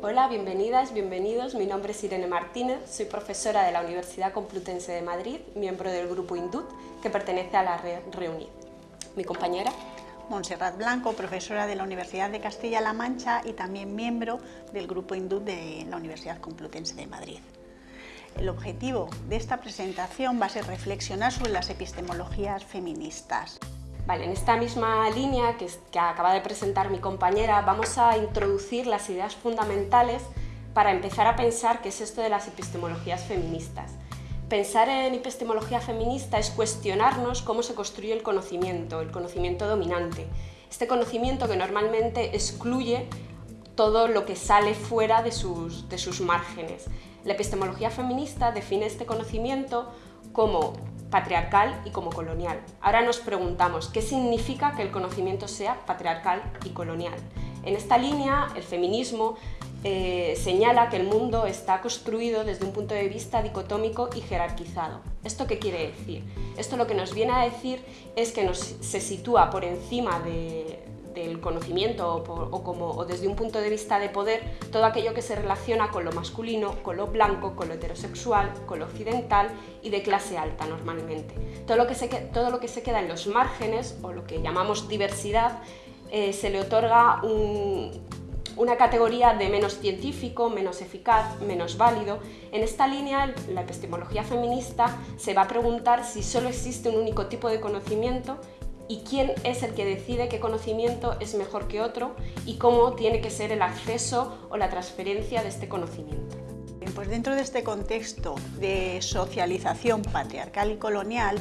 Hola, bienvenidas, bienvenidos. Mi nombre es Irene Martínez, soy profesora de la Universidad Complutense de Madrid, miembro del grupo INDUT, que pertenece a la red REUNID. Mi compañera. Montserrat Blanco, profesora de la Universidad de Castilla-La Mancha y también miembro del grupo INDUT de la Universidad Complutense de Madrid. El objetivo de esta presentación va a ser reflexionar sobre las epistemologías feministas. En esta misma línea que, acaba de presentar mi compañera, vamos a introducir las ideas fundamentales para empezar a pensar qué es esto de las epistemologías feministas. Pensar en epistemología feminista es cuestionarnos cómo se construye el conocimiento, el conocimiento dominante. Este conocimiento que normalmente excluye todo lo que sale fuera de sus márgenes. La epistemología feminista define este conocimiento como patriarcal y como colonial. Ahora nos preguntamos, ¿qué significa que el conocimiento sea patriarcal y colonial? En esta línea, el feminismo eh, señala que el mundo está construido desde un punto de vista dicotómico y jerarquizado. ¿Esto qué quiere decir? Esto lo que nos viene a decir es que nos, se sitúa por encima del conocimiento o, como, o desde un punto de vista de poder todo aquello que se relaciona con lo masculino, con lo blanco, con lo heterosexual, con lo occidental y de clase alta normalmente. Todo lo que se, todo lo que se queda en los márgenes o lo que llamamos diversidad eh, se le otorga una categoría de menos científico, menos eficaz, menos válido. En esta línea, la epistemología feminista se va a preguntar si solo existe un único tipo de conocimiento y quién es el que decide qué conocimiento es mejor que otro y cómo tiene que ser el acceso o la transferencia de este conocimiento. Pues dentro de este contexto de socialización patriarcal y colonial,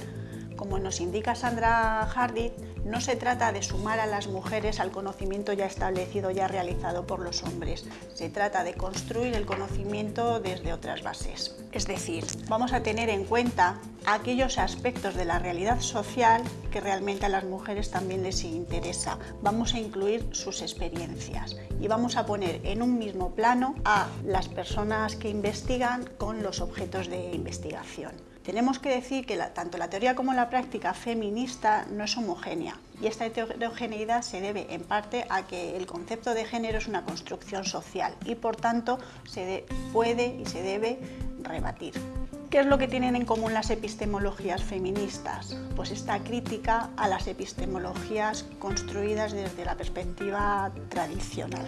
como nos indica Sandra Hardy, no se trata de sumar a las mujeres al conocimiento ya establecido, ya realizado por los hombres. Se trata de construir el conocimiento desde otras bases. Es decir, vamos a tener en cuenta aquellos aspectos de la realidad social que realmente a las mujeres también les interesa. Vamos a incluir sus experiencias y vamos a poner en un mismo plano a las personas que investigan con los objetos de investigación. Tenemos que decir que tanto la teoría como la práctica feminista no es homogénea y esta heterogeneidad se debe en parte a que el concepto de género es una construcción social y por tanto se puede y se debe rebatir. ¿Qué es lo que tienen en común las epistemologías feministas? Pues esta crítica a las epistemologías construidas desde la perspectiva tradicional.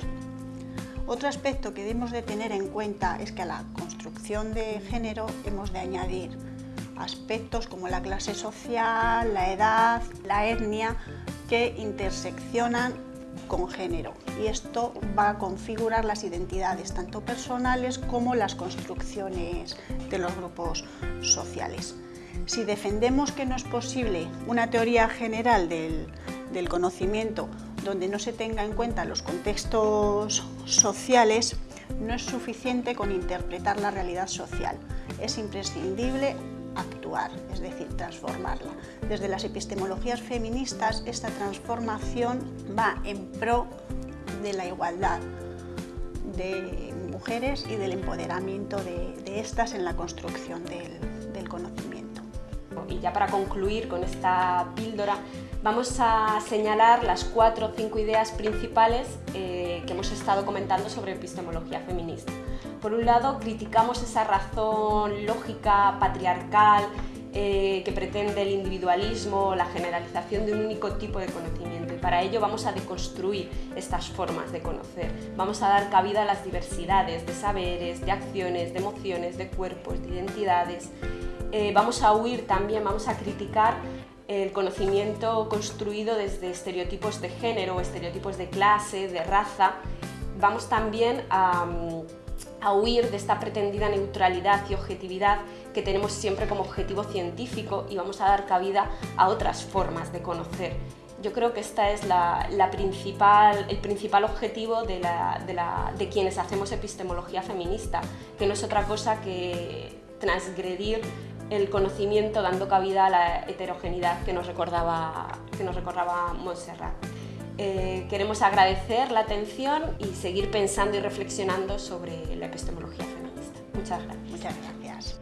Otro aspecto que debemos de tener en cuenta es que a la construcción de género hemos de añadir aspectos como la clase social, la edad, la etnia, que interseccionan con género y esto va a configurar las identidades tanto personales como las construcciones de los grupos sociales. Si defendemos que no es posible una teoría general del, conocimiento donde no se tenga en cuenta los contextos sociales, no es suficiente con interpretar la realidad social. Es imprescindible actuar, es decir, transformarla. Desde las epistemologías feministas, esta transformación va en pro de la igualdad de mujeres y del empoderamiento de, estas en la construcción del, conocimiento. Y ya para concluir con esta píldora, vamos a señalar las cuatro o cinco ideas principales eh, que hemos estado comentando sobre epistemología feminista. Por un lado, criticamos esa razón lógica, patriarcal, eh, que pretende el individualismo, la generalización de un único tipo de conocimiento. Y para ello vamos a deconstruir estas formas de conocer. Vamos a dar cabida a las diversidades de saberes, de acciones, de emociones, de cuerpos, de identidades. Eh, vamos a huir también, vamos a criticar el conocimiento construido desde estereotipos de género, estereotipos de clase, de raza. Vamos también a a huir de esta pretendida neutralidad y objetividad que tenemos siempre como objetivo científico y vamos a dar cabida a otras formas de conocer. Yo creo que este es la, principal, el principal objetivo de quienes hacemos epistemología feminista, que no es otra cosa que transgredir el conocimiento dando cabida a la heterogeneidad que nos recordaba, que nos Montserrat. Eh, queremos agradecer la atención y seguir pensando y reflexionando sobre la epistemología feminista. Muchas gracias. Muchas gracias.